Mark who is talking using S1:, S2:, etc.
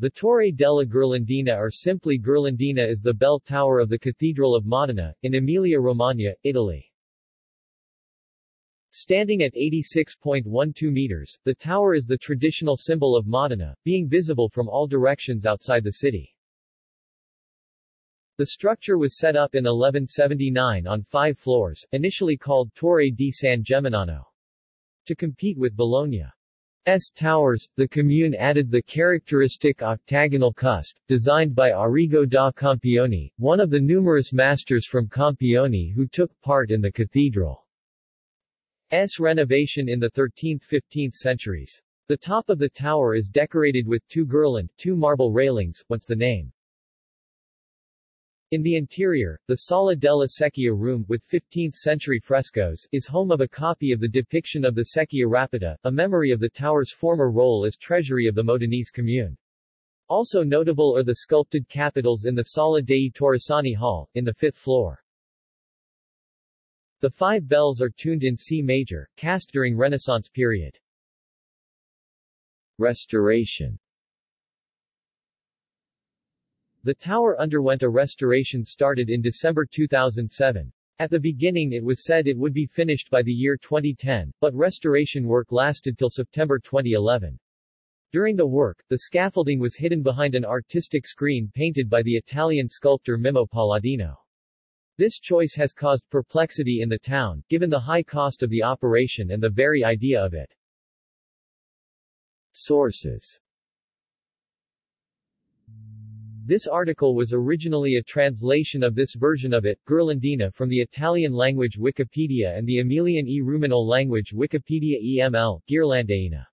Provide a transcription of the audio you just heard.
S1: The Torre della Ghirlandina or simply Ghirlandina is the bell tower of the Cathedral of Modena, in Emilia-Romagna, Italy. Standing at 86.12 meters, the tower is the traditional symbol of Modena, being visible from all directions outside the city. The structure was set up in 1179 on five floors, initially called Torre di San Geminiano. To compete with Bologna's towers, the commune added the characteristic octagonal cusp, designed by Arrigo da Campione, one of the numerous masters from Campione who took part in the cathedral. S renovation in the 13th–15th centuries. The top of the tower is decorated with two girland, two marble railings, once the name. In the interior, the Sala della Secchia room, with 15th-century frescoes, is home of a copy of the depiction of the Secchia Rapita, a memory of the tower's former role as treasury of the Modenese commune. Also notable are the sculpted capitals in the Sala dei Torresani Hall, in the fifth floor. The five bells are tuned in C major, cast during Renaissance period. Restoration The tower underwent a restoration started in December 2007. At the beginning it was said it would be finished by the year 2010, but restoration work lasted till September 2011. During the work, the scaffolding was hidden behind an artistic screen painted by the Italian sculptor Mimmo Paladino. This choice has caused perplexity in the town, given the high cost of the operation and the very idea of it. Sources This article was originally a translation of this version of it, Ghirlandina from the Italian language Wikipedia and the Emilian e Ruminal language Wikipedia EML, Ghirlandina.